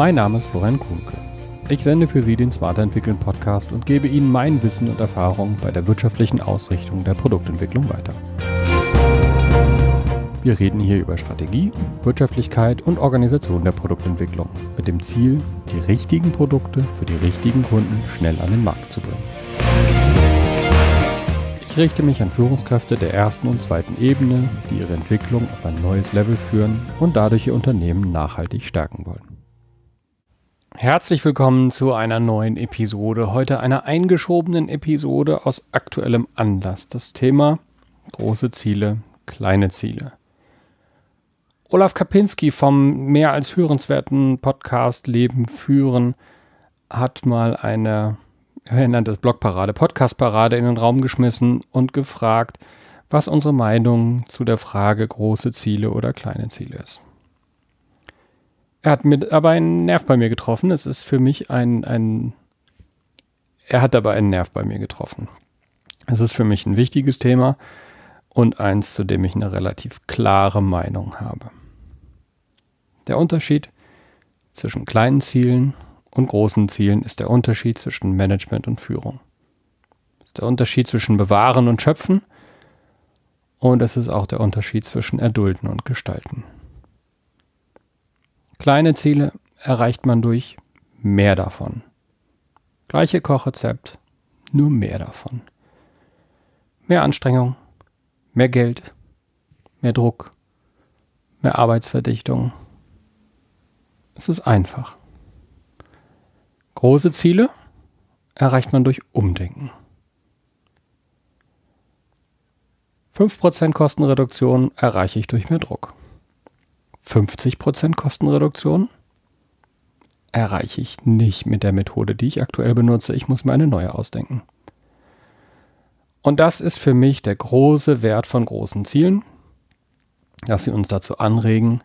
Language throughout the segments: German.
Mein Name ist Florian Kuhnke. Ich sende für Sie den Smarter Entwickeln Podcast und gebe Ihnen mein Wissen und Erfahrung bei der wirtschaftlichen Ausrichtung der Produktentwicklung weiter. Wir reden hier über Strategie, Wirtschaftlichkeit und Organisation der Produktentwicklung mit dem Ziel, die richtigen Produkte für die richtigen Kunden schnell an den Markt zu bringen. Ich richte mich an Führungskräfte der ersten und zweiten Ebene, die ihre Entwicklung auf ein neues Level führen und dadurch ihr Unternehmen nachhaltig stärken wollen. Herzlich willkommen zu einer neuen Episode. Heute einer eingeschobenen Episode aus aktuellem Anlass. Das Thema große Ziele, kleine Ziele. Olaf Kapinski vom mehr als hörenswerten Podcast Leben führen hat mal eine, er nennt das Blogparade, Podcastparade in den Raum geschmissen und gefragt, was unsere Meinung zu der Frage große Ziele oder kleine Ziele ist. Er hat mit, aber einen Nerv bei mir getroffen. Es ist für mich ein, ein, er hat aber einen Nerv bei mir getroffen. Es ist für mich ein wichtiges Thema und eins, zu dem ich eine relativ klare Meinung habe. Der Unterschied zwischen kleinen Zielen und großen Zielen ist der Unterschied zwischen Management und Führung. Es ist der Unterschied zwischen Bewahren und Schöpfen und es ist auch der Unterschied zwischen Erdulden und Gestalten. Kleine Ziele erreicht man durch mehr davon. Gleiche Kochrezept, nur mehr davon. Mehr Anstrengung, mehr Geld, mehr Druck, mehr Arbeitsverdichtung, es ist einfach. Große Ziele erreicht man durch Umdenken. 5% Kostenreduktion erreiche ich durch mehr Druck. 50% Kostenreduktion erreiche ich nicht mit der Methode, die ich aktuell benutze. Ich muss mir eine neue ausdenken. Und das ist für mich der große Wert von großen Zielen, dass sie uns dazu anregen,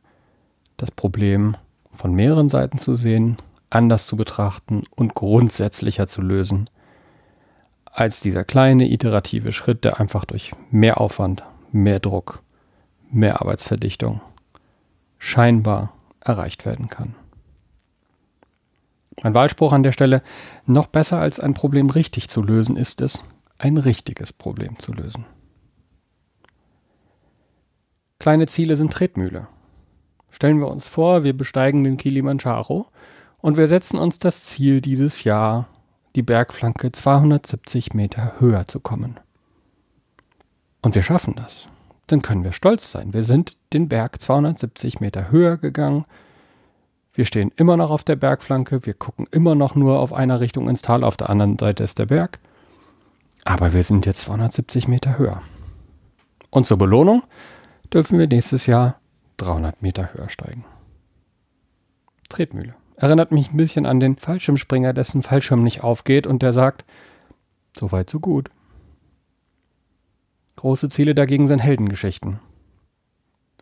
das Problem von mehreren Seiten zu sehen, anders zu betrachten und grundsätzlicher zu lösen, als dieser kleine iterative Schritt, der einfach durch mehr Aufwand, mehr Druck, mehr Arbeitsverdichtung scheinbar erreicht werden kann. Mein Wahlspruch an der Stelle, noch besser als ein Problem richtig zu lösen, ist es, ein richtiges Problem zu lösen. Kleine Ziele sind Tretmühle. Stellen wir uns vor, wir besteigen den Kilimanjaro und wir setzen uns das Ziel dieses Jahr, die Bergflanke 270 Meter höher zu kommen. Und wir schaffen das. Dann können wir stolz sein. Wir sind den Berg 270 Meter höher gegangen. Wir stehen immer noch auf der Bergflanke. Wir gucken immer noch nur auf einer Richtung ins Tal. Auf der anderen Seite ist der Berg. Aber wir sind jetzt 270 Meter höher. Und zur Belohnung dürfen wir nächstes Jahr 300 Meter höher steigen. Tretmühle. Erinnert mich ein bisschen an den Fallschirmspringer, dessen Fallschirm nicht aufgeht und der sagt, so weit, so gut. Große Ziele dagegen sind Heldengeschichten.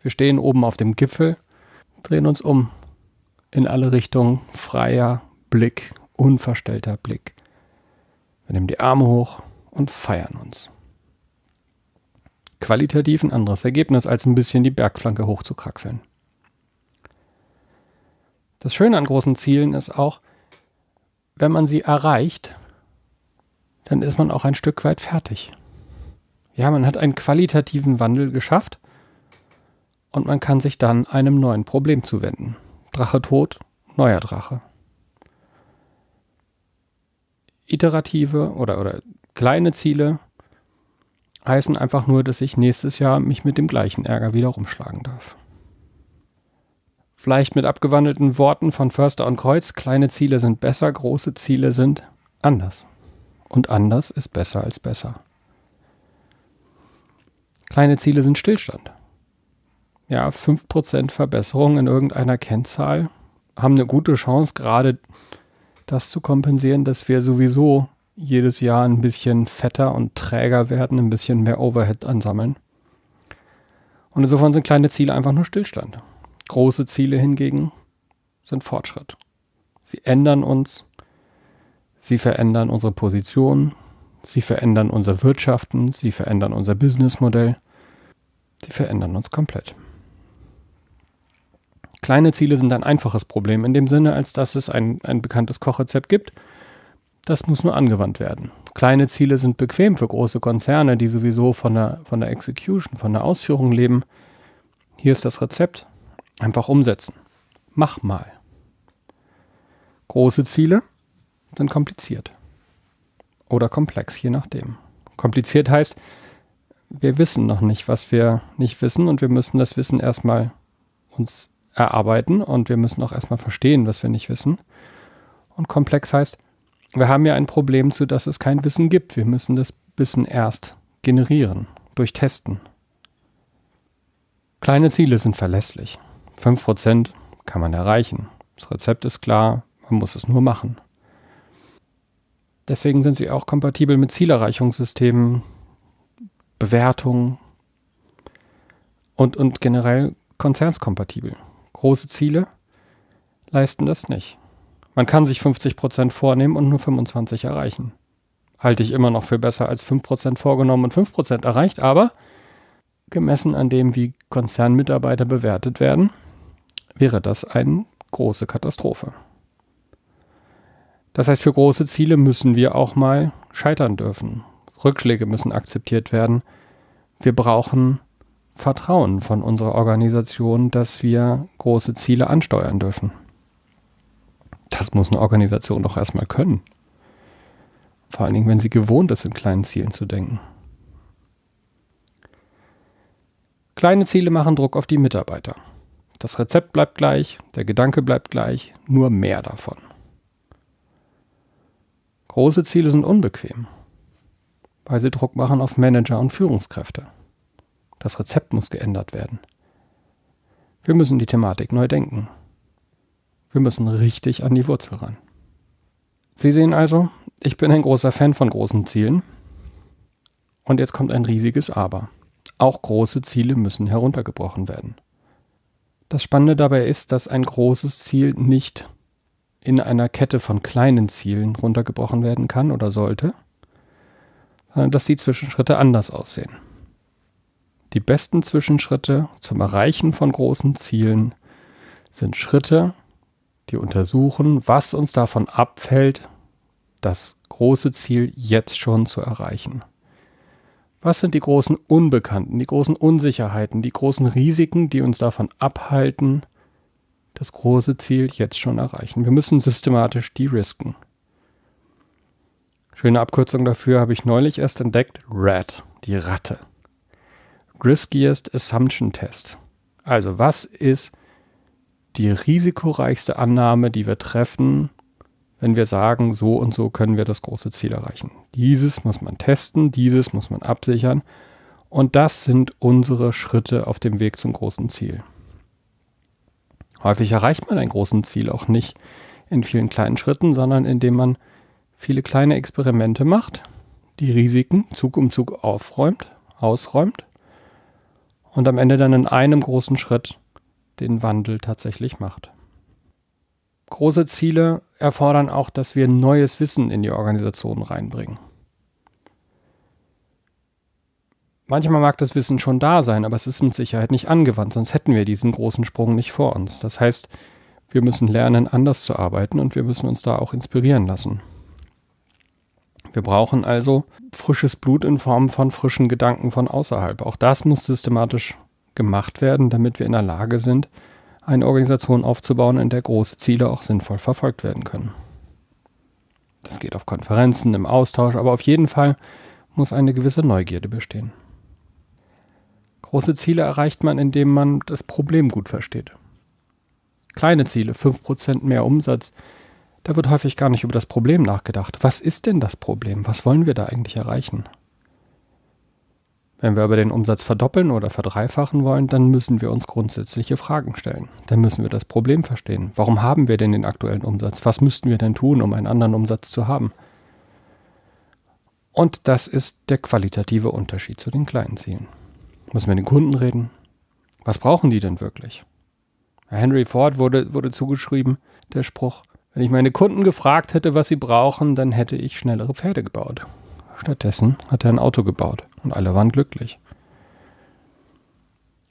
Wir stehen oben auf dem Gipfel, drehen uns um. In alle Richtungen freier Blick, unverstellter Blick. Wir nehmen die Arme hoch und feiern uns qualitativ ein anderes Ergebnis, als ein bisschen die Bergflanke hochzukraxeln. Das Schöne an großen Zielen ist auch, wenn man sie erreicht, dann ist man auch ein Stück weit fertig. Ja, man hat einen qualitativen Wandel geschafft und man kann sich dann einem neuen Problem zuwenden. Drache tot, neuer Drache. Iterative oder, oder kleine Ziele heißen einfach nur, dass ich nächstes Jahr mich mit dem gleichen Ärger wieder rumschlagen darf. Vielleicht mit abgewandelten Worten von Förster und Kreuz, kleine Ziele sind besser, große Ziele sind anders. Und anders ist besser als besser. Kleine Ziele sind Stillstand. Ja, 5% Verbesserung in irgendeiner Kennzahl haben eine gute Chance, gerade das zu kompensieren, dass wir sowieso jedes Jahr ein bisschen fetter und träger werden, ein bisschen mehr Overhead ansammeln. Und insofern sind kleine Ziele einfach nur Stillstand. Große Ziele hingegen sind Fortschritt. Sie ändern uns, sie verändern unsere Position, sie verändern unser Wirtschaften, sie verändern unser Businessmodell, sie verändern uns komplett. Kleine Ziele sind ein einfaches Problem in dem Sinne, als dass es ein, ein bekanntes Kochrezept gibt. Das muss nur angewandt werden. Kleine Ziele sind bequem für große Konzerne, die sowieso von der, von der Execution, von der Ausführung leben. Hier ist das Rezept. Einfach umsetzen. Mach mal. Große Ziele sind kompliziert. Oder komplex, je nachdem. Kompliziert heißt, wir wissen noch nicht, was wir nicht wissen und wir müssen das Wissen erstmal uns erarbeiten und wir müssen auch erstmal verstehen, was wir nicht wissen. Und komplex heißt, wir haben ja ein Problem, zu dass es kein Wissen gibt. Wir müssen das Wissen erst generieren, durch Testen. Kleine Ziele sind verlässlich. 5% kann man erreichen. Das Rezept ist klar, man muss es nur machen. Deswegen sind sie auch kompatibel mit Zielerreichungssystemen, Bewertungen und, und generell konzernskompatibel. Große Ziele leisten das nicht. Man kann sich 50% vornehmen und nur 25 erreichen. Halte ich immer noch für besser als 5% vorgenommen und 5% erreicht, aber gemessen an dem, wie Konzernmitarbeiter bewertet werden, wäre das eine große Katastrophe. Das heißt, für große Ziele müssen wir auch mal scheitern dürfen. Rückschläge müssen akzeptiert werden. Wir brauchen Vertrauen von unserer Organisation, dass wir große Ziele ansteuern dürfen. Das muss eine Organisation doch erstmal können. Vor allen Dingen, wenn sie gewohnt ist, in kleinen Zielen zu denken. Kleine Ziele machen Druck auf die Mitarbeiter. Das Rezept bleibt gleich, der Gedanke bleibt gleich, nur mehr davon. Große Ziele sind unbequem, weil sie Druck machen auf Manager und Führungskräfte. Das Rezept muss geändert werden. Wir müssen die Thematik neu denken. Wir müssen richtig an die Wurzel ran. Sie sehen also, ich bin ein großer Fan von großen Zielen. Und jetzt kommt ein riesiges Aber. Auch große Ziele müssen heruntergebrochen werden. Das Spannende dabei ist, dass ein großes Ziel nicht in einer Kette von kleinen Zielen runtergebrochen werden kann oder sollte, sondern dass die Zwischenschritte anders aussehen. Die besten Zwischenschritte zum Erreichen von großen Zielen sind Schritte, die untersuchen, was uns davon abfällt, das große Ziel jetzt schon zu erreichen. Was sind die großen Unbekannten, die großen Unsicherheiten, die großen Risiken, die uns davon abhalten, das große Ziel jetzt schon erreichen? Wir müssen systematisch de-risken. Schöne Abkürzung dafür habe ich neulich erst entdeckt. RAT, die Ratte. Riskiest Assumption Test. Also was ist die risikoreichste Annahme, die wir treffen, wenn wir sagen, so und so können wir das große Ziel erreichen. Dieses muss man testen, dieses muss man absichern und das sind unsere Schritte auf dem Weg zum großen Ziel. Häufig erreicht man ein großes Ziel auch nicht in vielen kleinen Schritten, sondern indem man viele kleine Experimente macht, die Risiken Zug um Zug aufräumt, ausräumt und am Ende dann in einem großen Schritt den Wandel tatsächlich macht. Große Ziele erfordern auch, dass wir neues Wissen in die Organisation reinbringen. Manchmal mag das Wissen schon da sein, aber es ist mit Sicherheit nicht angewandt, sonst hätten wir diesen großen Sprung nicht vor uns. Das heißt, wir müssen lernen, anders zu arbeiten und wir müssen uns da auch inspirieren lassen. Wir brauchen also frisches Blut in Form von frischen Gedanken von außerhalb. Auch das muss systematisch gemacht werden, damit wir in der Lage sind, eine Organisation aufzubauen, in der große Ziele auch sinnvoll verfolgt werden können. Das geht auf Konferenzen, im Austausch, aber auf jeden Fall muss eine gewisse Neugierde bestehen. Große Ziele erreicht man, indem man das Problem gut versteht. Kleine Ziele, 5% mehr Umsatz, da wird häufig gar nicht über das Problem nachgedacht. Was ist denn das Problem? Was wollen wir da eigentlich erreichen? Wenn wir aber den Umsatz verdoppeln oder verdreifachen wollen, dann müssen wir uns grundsätzliche Fragen stellen. Dann müssen wir das Problem verstehen. Warum haben wir denn den aktuellen Umsatz? Was müssten wir denn tun, um einen anderen Umsatz zu haben? Und das ist der qualitative Unterschied zu den kleinen Zielen. Müssen wir den Kunden reden? Was brauchen die denn wirklich? Henry Ford wurde, wurde zugeschrieben, der Spruch, wenn ich meine Kunden gefragt hätte, was sie brauchen, dann hätte ich schnellere Pferde gebaut. Stattdessen hat er ein Auto gebaut und alle waren glücklich.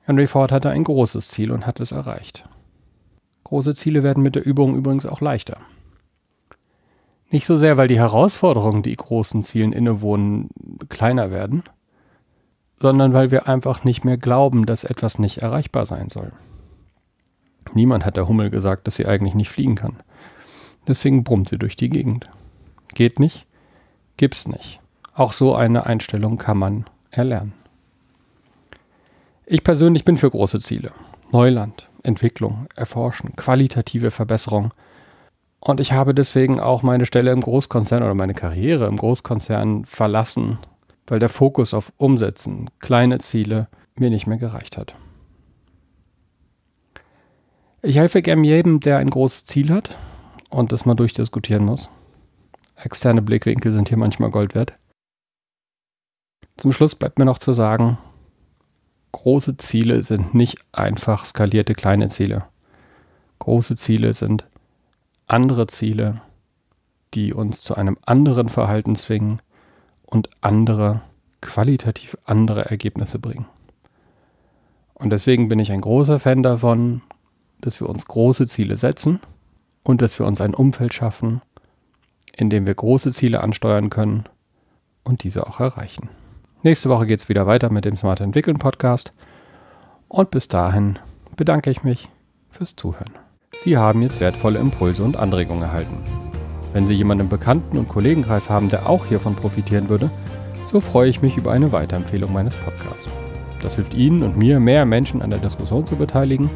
Henry Ford hatte ein großes Ziel und hat es erreicht. Große Ziele werden mit der Übung übrigens auch leichter. Nicht so sehr, weil die Herausforderungen, die großen Zielen innewohnen, kleiner werden, sondern weil wir einfach nicht mehr glauben, dass etwas nicht erreichbar sein soll. Niemand hat der Hummel gesagt, dass sie eigentlich nicht fliegen kann. Deswegen brummt sie durch die Gegend. Geht nicht? Gibt's nicht. Auch so eine Einstellung kann man erlernen. Ich persönlich bin für große Ziele. Neuland, Entwicklung, Erforschen, qualitative Verbesserung. Und ich habe deswegen auch meine Stelle im Großkonzern oder meine Karriere im Großkonzern verlassen, weil der Fokus auf Umsetzen, kleine Ziele mir nicht mehr gereicht hat. Ich helfe gern jedem, der ein großes Ziel hat und das mal durchdiskutieren muss. Externe Blickwinkel sind hier manchmal Gold wert. Zum Schluss bleibt mir noch zu sagen, große Ziele sind nicht einfach skalierte kleine Ziele. Große Ziele sind andere Ziele, die uns zu einem anderen Verhalten zwingen und andere, qualitativ andere Ergebnisse bringen. Und deswegen bin ich ein großer Fan davon, dass wir uns große Ziele setzen und dass wir uns ein Umfeld schaffen, in dem wir große Ziele ansteuern können und diese auch erreichen. Nächste Woche geht es wieder weiter mit dem Smart Entwickeln Podcast. Und bis dahin bedanke ich mich fürs Zuhören. Sie haben jetzt wertvolle Impulse und Anregungen erhalten. Wenn Sie jemanden im Bekannten- und Kollegenkreis haben, der auch hiervon profitieren würde, so freue ich mich über eine Weiterempfehlung meines Podcasts. Das hilft Ihnen und mir, mehr Menschen an der Diskussion zu beteiligen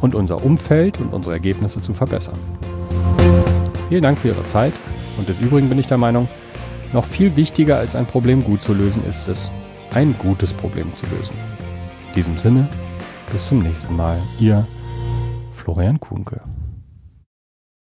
und unser Umfeld und unsere Ergebnisse zu verbessern. Vielen Dank für Ihre Zeit und des Übrigen bin ich der Meinung, noch viel wichtiger als ein Problem gut zu lösen ist es, ein gutes Problem zu lösen. In diesem Sinne, bis zum nächsten Mal, Ihr Florian Kuhnke.